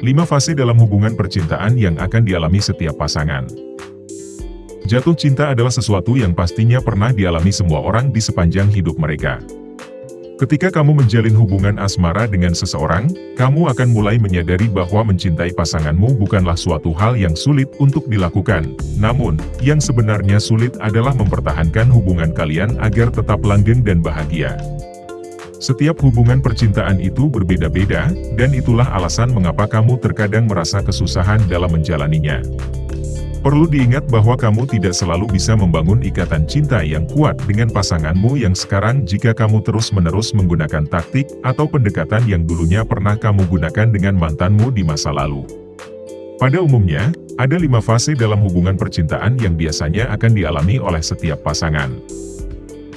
5 fase dalam hubungan percintaan yang akan dialami setiap pasangan. Jatuh cinta adalah sesuatu yang pastinya pernah dialami semua orang di sepanjang hidup mereka. Ketika kamu menjalin hubungan asmara dengan seseorang, kamu akan mulai menyadari bahwa mencintai pasanganmu bukanlah suatu hal yang sulit untuk dilakukan. Namun, yang sebenarnya sulit adalah mempertahankan hubungan kalian agar tetap langgeng dan bahagia. Setiap hubungan percintaan itu berbeda-beda, dan itulah alasan mengapa kamu terkadang merasa kesusahan dalam menjalaninya. Perlu diingat bahwa kamu tidak selalu bisa membangun ikatan cinta yang kuat dengan pasanganmu yang sekarang jika kamu terus-menerus menggunakan taktik atau pendekatan yang dulunya pernah kamu gunakan dengan mantanmu di masa lalu. Pada umumnya, ada lima fase dalam hubungan percintaan yang biasanya akan dialami oleh setiap pasangan.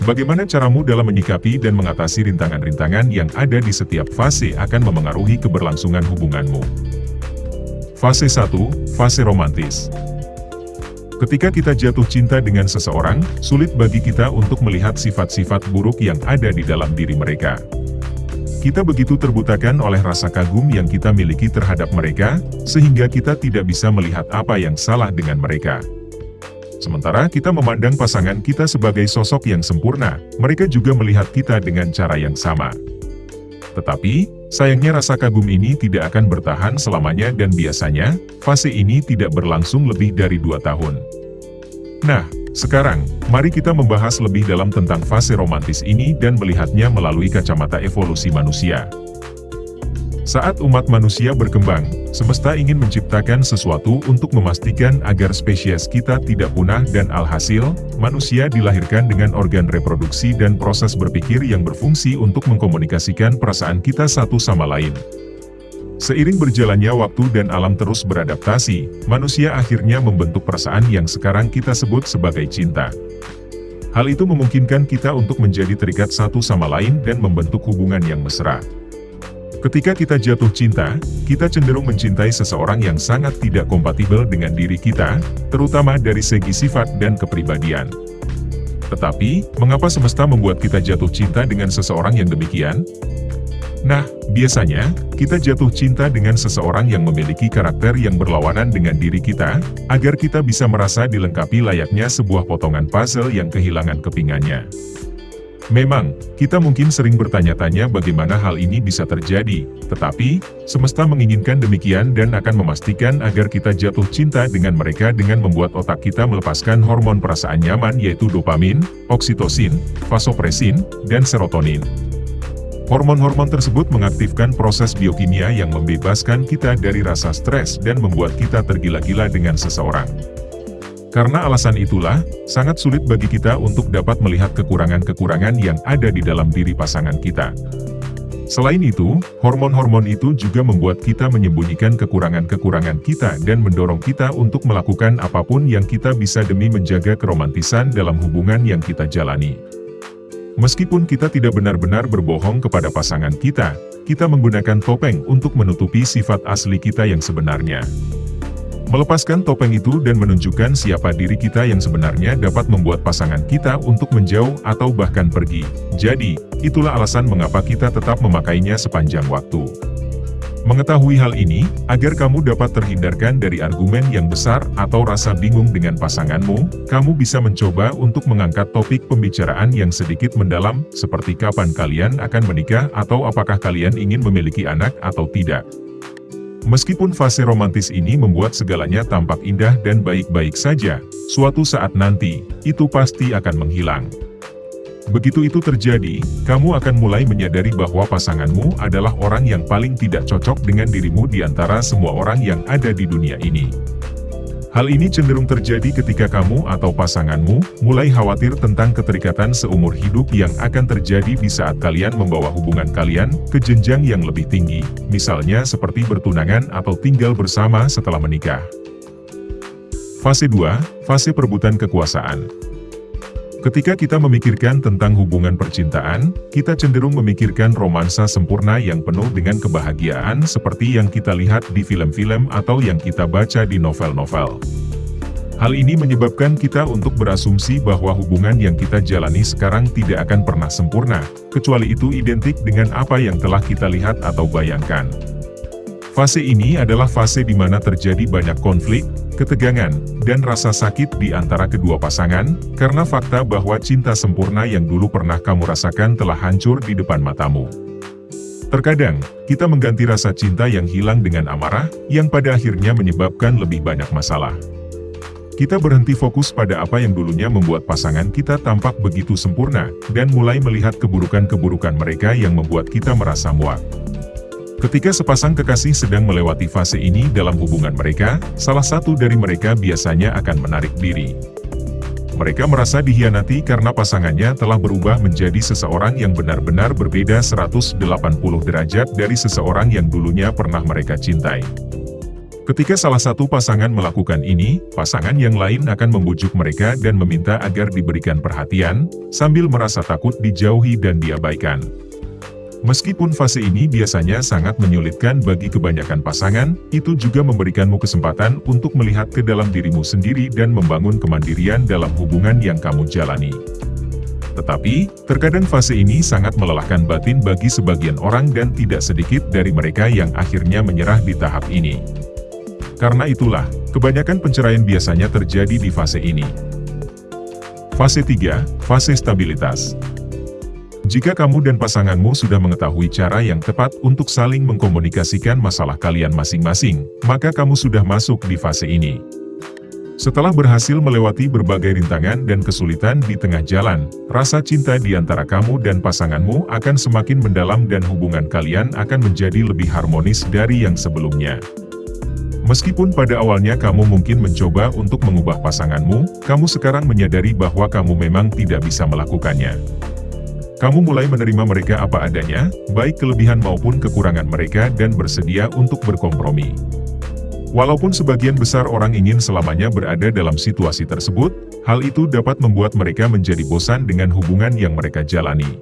Bagaimana caramu dalam menyikapi dan mengatasi rintangan-rintangan yang ada di setiap fase akan memengaruhi keberlangsungan hubunganmu. Fase 1, Fase Romantis Ketika kita jatuh cinta dengan seseorang, sulit bagi kita untuk melihat sifat-sifat buruk yang ada di dalam diri mereka. Kita begitu terbutakan oleh rasa kagum yang kita miliki terhadap mereka, sehingga kita tidak bisa melihat apa yang salah dengan mereka. Sementara kita memandang pasangan kita sebagai sosok yang sempurna, mereka juga melihat kita dengan cara yang sama. Tetapi, sayangnya rasa kagum ini tidak akan bertahan selamanya dan biasanya, fase ini tidak berlangsung lebih dari dua tahun. Nah, sekarang, mari kita membahas lebih dalam tentang fase romantis ini dan melihatnya melalui kacamata evolusi manusia. Saat umat manusia berkembang, semesta ingin menciptakan sesuatu untuk memastikan agar spesies kita tidak punah dan alhasil, manusia dilahirkan dengan organ reproduksi dan proses berpikir yang berfungsi untuk mengkomunikasikan perasaan kita satu sama lain. Seiring berjalannya waktu dan alam terus beradaptasi, manusia akhirnya membentuk perasaan yang sekarang kita sebut sebagai cinta. Hal itu memungkinkan kita untuk menjadi terikat satu sama lain dan membentuk hubungan yang mesra. Ketika kita jatuh cinta, kita cenderung mencintai seseorang yang sangat tidak kompatibel dengan diri kita, terutama dari segi sifat dan kepribadian. Tetapi, mengapa semesta membuat kita jatuh cinta dengan seseorang yang demikian? Nah, biasanya, kita jatuh cinta dengan seseorang yang memiliki karakter yang berlawanan dengan diri kita, agar kita bisa merasa dilengkapi layaknya sebuah potongan puzzle yang kehilangan kepingannya. Memang, kita mungkin sering bertanya-tanya bagaimana hal ini bisa terjadi, tetapi, semesta menginginkan demikian dan akan memastikan agar kita jatuh cinta dengan mereka dengan membuat otak kita melepaskan hormon perasaan nyaman yaitu dopamin, oksitosin, vasopresin, dan serotonin. Hormon-hormon tersebut mengaktifkan proses biokimia yang membebaskan kita dari rasa stres dan membuat kita tergila-gila dengan seseorang. Karena alasan itulah, sangat sulit bagi kita untuk dapat melihat kekurangan-kekurangan yang ada di dalam diri pasangan kita. Selain itu, hormon-hormon itu juga membuat kita menyembunyikan kekurangan-kekurangan kita dan mendorong kita untuk melakukan apa pun yang kita bisa demi menjaga keromantisan dalam hubungan yang kita jalani. Meskipun kita tidak benar-benar berbohong kepada pasangan kita, kita menggunakan topeng untuk menutupi sifat asli kita yang sebenarnya. Melepaskan topeng itu dan menunjukkan siapa diri kita yang sebenarnya dapat membuat pasangan kita untuk menjauh atau bahkan pergi. Jadi, itulah alasan mengapa kita tetap memakainya sepanjang waktu. Mengetahui hal ini, agar kamu dapat terhindarkan dari argumen yang besar atau rasa bingung dengan pasanganmu, kamu bisa mencoba untuk mengangkat topik pembicaraan yang sedikit mendalam, seperti kapan kalian akan menikah atau apakah kalian ingin memiliki anak atau tidak. Meskipun fase romantis ini membuat segalanya tampak indah dan baik-baik saja, suatu saat nanti, itu pasti akan menghilang. Begitu itu terjadi, kamu akan mulai menyadari bahwa pasanganmu adalah orang yang paling tidak cocok dengan dirimu di antara semua orang yang ada di dunia ini. Hal ini cenderung terjadi ketika kamu atau pasanganmu mulai khawatir tentang keterikatan seumur hidup yang akan terjadi di saat kalian membawa hubungan kalian ke jenjang yang lebih tinggi, misalnya seperti bertunangan atau tinggal bersama setelah menikah. Fase 2, Fase Perebutan Kekuasaan Ketika kita memikirkan tentang hubungan percintaan, kita cenderung memikirkan romansa sempurna yang penuh dengan kebahagiaan seperti yang kita lihat di film-film atau yang kita baca di novel-novel. Hal ini menyebabkan kita untuk berasumsi bahwa hubungan yang kita jalani sekarang tidak akan pernah sempurna, kecuali itu identik dengan apa yang telah kita lihat atau bayangkan. Fase ini adalah fase di mana terjadi banyak konflik, ketegangan, dan rasa sakit di antara kedua pasangan, karena fakta bahwa cinta sempurna yang dulu pernah kamu rasakan telah hancur di depan matamu. Terkadang, kita mengganti rasa cinta yang hilang dengan amarah, yang pada akhirnya menyebabkan lebih banyak masalah. Kita berhenti fokus pada apa yang dulunya membuat pasangan kita tampak begitu sempurna, dan mulai melihat keburukan-keburukan mereka yang membuat kita merasa muak. Ketika sepasang kekasih sedang melewati fase ini dalam hubungan mereka, salah satu dari mereka biasanya akan menarik diri. Mereka merasa dihianati karena pasangannya telah berubah menjadi seseorang yang benar-benar berbeda 180 derajat dari seseorang yang dulunya pernah mereka cintai. Ketika salah satu pasangan melakukan ini, pasangan yang lain akan membujuk mereka dan meminta agar diberikan perhatian, sambil merasa takut dijauhi dan diabaikan. Meskipun fase ini biasanya sangat menyulitkan bagi kebanyakan pasangan, itu juga memberikanmu kesempatan untuk melihat ke dalam dirimu sendiri dan membangun kemandirian dalam hubungan yang kamu jalani. Tetapi, terkadang fase ini sangat melelahkan batin bagi sebagian orang dan tidak sedikit dari mereka yang akhirnya menyerah di tahap ini. Karena itulah, kebanyakan penceraian biasanya terjadi di fase ini. Fase 3, Fase Stabilitas jika kamu dan pasanganmu sudah mengetahui cara yang tepat untuk saling mengkomunikasikan masalah kalian masing-masing, maka kamu sudah masuk di fase ini. Setelah berhasil melewati berbagai rintangan dan kesulitan di tengah jalan, rasa cinta di antara kamu dan pasanganmu akan semakin mendalam dan hubungan kalian akan menjadi lebih harmonis dari yang sebelumnya. Meskipun pada awalnya kamu mungkin mencoba untuk mengubah pasanganmu, kamu sekarang menyadari bahwa kamu memang tidak bisa melakukannya. Kamu mulai menerima mereka apa adanya, baik kelebihan maupun kekurangan mereka dan bersedia untuk berkompromi. Walaupun sebagian besar orang ingin selamanya berada dalam situasi tersebut, hal itu dapat membuat mereka menjadi bosan dengan hubungan yang mereka jalani.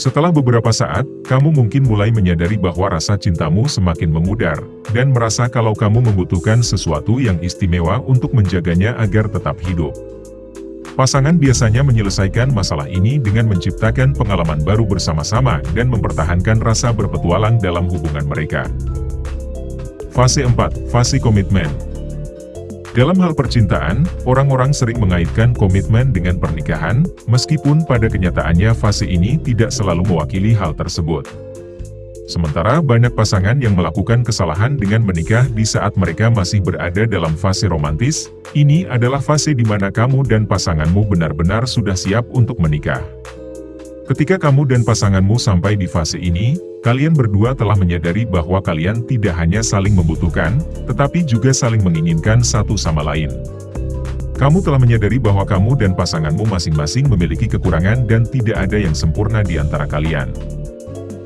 Setelah beberapa saat, kamu mungkin mulai menyadari bahwa rasa cintamu semakin memudar, dan merasa kalau kamu membutuhkan sesuatu yang istimewa untuk menjaganya agar tetap hidup. Pasangan biasanya menyelesaikan masalah ini dengan menciptakan pengalaman baru bersama-sama dan mempertahankan rasa berpetualang dalam hubungan mereka. Fase 4. Fase Komitmen Dalam hal percintaan, orang-orang sering mengaitkan komitmen dengan pernikahan, meskipun pada kenyataannya fase ini tidak selalu mewakili hal tersebut. Sementara banyak pasangan yang melakukan kesalahan dengan menikah di saat mereka masih berada dalam fase romantis, ini adalah fase di mana kamu dan pasanganmu benar-benar sudah siap untuk menikah. Ketika kamu dan pasanganmu sampai di fase ini, kalian berdua telah menyadari bahwa kalian tidak hanya saling membutuhkan, tetapi juga saling menginginkan satu sama lain. Kamu telah menyadari bahwa kamu dan pasanganmu masing-masing memiliki kekurangan dan tidak ada yang sempurna di antara kalian.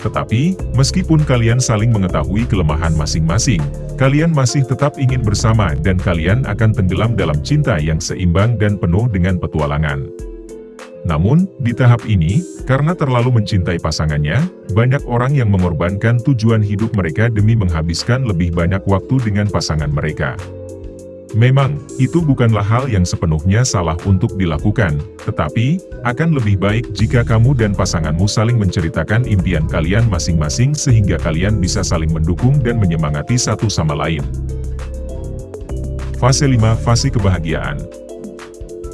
Tetapi, meskipun kalian saling mengetahui kelemahan masing-masing, kalian masih tetap ingin bersama dan kalian akan tenggelam dalam cinta yang seimbang dan penuh dengan petualangan. Namun, di tahap ini, karena terlalu mencintai pasangannya, banyak orang yang mengorbankan tujuan hidup mereka demi menghabiskan lebih banyak waktu dengan pasangan mereka. Memang, itu bukanlah hal yang sepenuhnya salah untuk dilakukan, tetapi, akan lebih baik jika kamu dan pasanganmu saling menceritakan impian kalian masing-masing sehingga kalian bisa saling mendukung dan menyemangati satu sama lain. Fase 5 Fase Kebahagiaan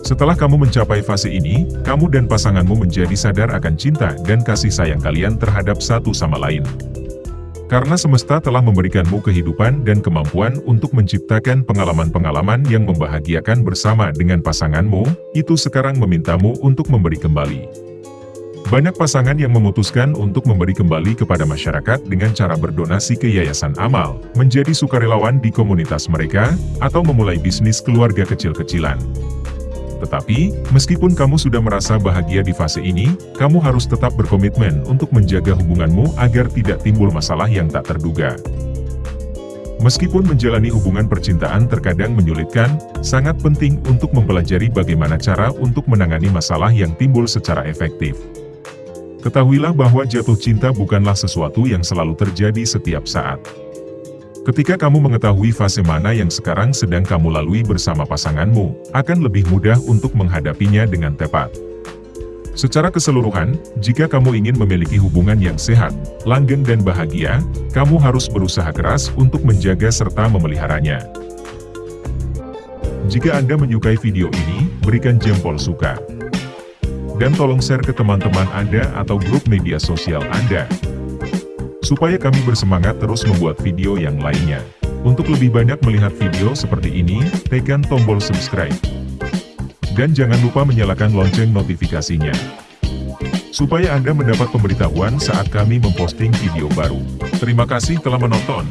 Setelah kamu mencapai fase ini, kamu dan pasanganmu menjadi sadar akan cinta dan kasih sayang kalian terhadap satu sama lain. Karena semesta telah memberikanmu kehidupan dan kemampuan untuk menciptakan pengalaman-pengalaman yang membahagiakan bersama dengan pasanganmu, itu sekarang memintamu untuk memberi kembali. Banyak pasangan yang memutuskan untuk memberi kembali kepada masyarakat dengan cara berdonasi ke yayasan amal, menjadi sukarelawan di komunitas mereka, atau memulai bisnis keluarga kecil-kecilan. Tetapi, meskipun kamu sudah merasa bahagia di fase ini, kamu harus tetap berkomitmen untuk menjaga hubunganmu agar tidak timbul masalah yang tak terduga. Meskipun menjalani hubungan percintaan terkadang menyulitkan, sangat penting untuk mempelajari bagaimana cara untuk menangani masalah yang timbul secara efektif. Ketahuilah bahwa jatuh cinta bukanlah sesuatu yang selalu terjadi setiap saat. Ketika kamu mengetahui fase mana yang sekarang sedang kamu lalui bersama pasanganmu, akan lebih mudah untuk menghadapinya dengan tepat. Secara keseluruhan, jika kamu ingin memiliki hubungan yang sehat, langgeng dan bahagia, kamu harus berusaha keras untuk menjaga serta memeliharanya. Jika Anda menyukai video ini, berikan jempol suka. Dan tolong share ke teman-teman Anda atau grup media sosial Anda. Supaya kami bersemangat terus membuat video yang lainnya. Untuk lebih banyak melihat video seperti ini, tekan tombol subscribe. Dan jangan lupa menyalakan lonceng notifikasinya. Supaya Anda mendapat pemberitahuan saat kami memposting video baru. Terima kasih telah menonton.